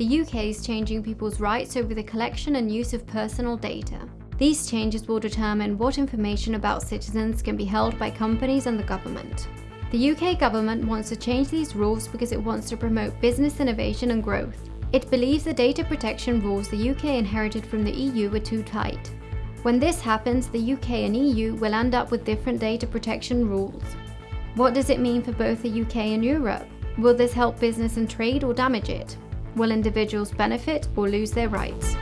the UK is changing people's rights over the collection and use of personal data. These changes will determine what information about citizens can be held by companies and the government. The UK government wants to change these rules because it wants to promote business innovation and growth. It believes the data protection rules the UK inherited from the EU were too tight. When this happens, the UK and EU will end up with different data protection rules. What does it mean for both the UK and Europe? Will this help business and trade or damage it? Will individuals benefit or lose their rights?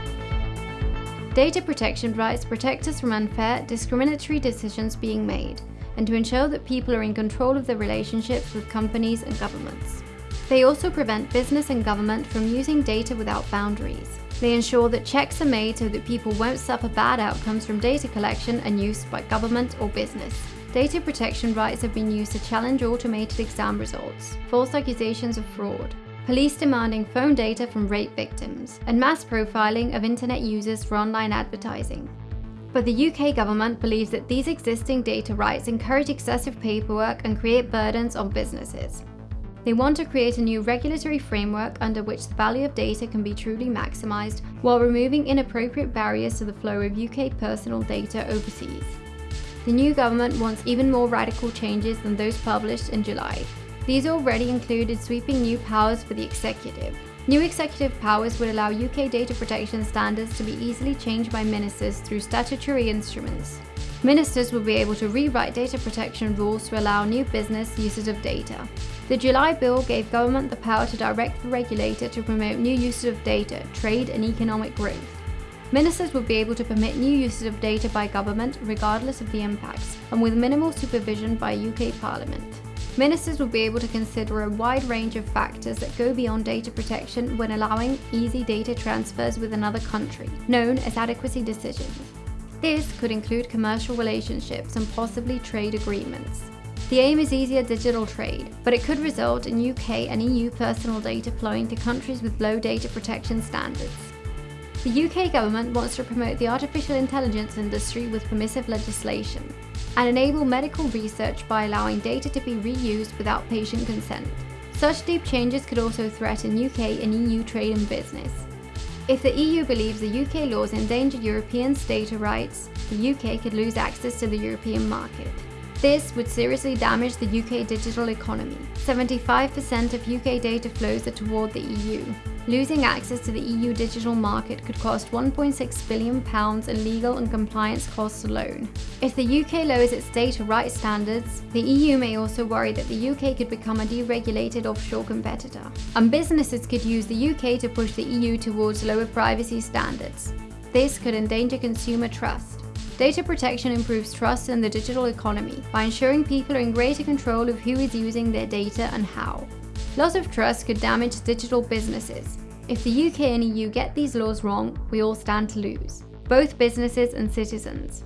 Data protection rights protect us from unfair, discriminatory decisions being made and to ensure that people are in control of their relationships with companies and governments. They also prevent business and government from using data without boundaries. They ensure that checks are made so that people won't suffer bad outcomes from data collection and use by government or business. Data protection rights have been used to challenge automated exam results, false accusations of fraud, police demanding phone data from rape victims, and mass profiling of internet users for online advertising. But the UK government believes that these existing data rights encourage excessive paperwork and create burdens on businesses. They want to create a new regulatory framework under which the value of data can be truly maximised while removing inappropriate barriers to the flow of UK personal data overseas. The new government wants even more radical changes than those published in July. These already included sweeping new powers for the executive, New executive powers would allow UK data protection standards to be easily changed by ministers through statutory instruments. Ministers will be able to rewrite data protection rules to allow new business uses of data. The July bill gave government the power to direct the regulator to promote new uses of data, trade and economic growth. Ministers would be able to permit new uses of data by government regardless of the impacts and with minimal supervision by UK Parliament. Ministers will be able to consider a wide range of factors that go beyond data protection when allowing easy data transfers with another country, known as adequacy decisions. This could include commercial relationships and possibly trade agreements. The aim is easier digital trade, but it could result in UK and EU personal data flowing to countries with low data protection standards. The UK government wants to promote the artificial intelligence industry with permissive legislation and enable medical research by allowing data to be reused without patient consent. Such deep changes could also threaten UK and EU trade and business. If the EU believes the UK laws endanger Europeans' data rights, the UK could lose access to the European market. This would seriously damage the UK digital economy. 75% of UK data flows are toward the EU. Losing access to the EU digital market could cost £1.6 billion in legal and compliance costs alone. If the UK lowers its data rights standards, the EU may also worry that the UK could become a deregulated offshore competitor. And businesses could use the UK to push the EU towards lower privacy standards. This could endanger consumer trust. Data protection improves trust in the digital economy by ensuring people are in greater control of who is using their data and how. Loss of trust could damage digital businesses. If the UK and EU get these laws wrong, we all stand to lose, both businesses and citizens.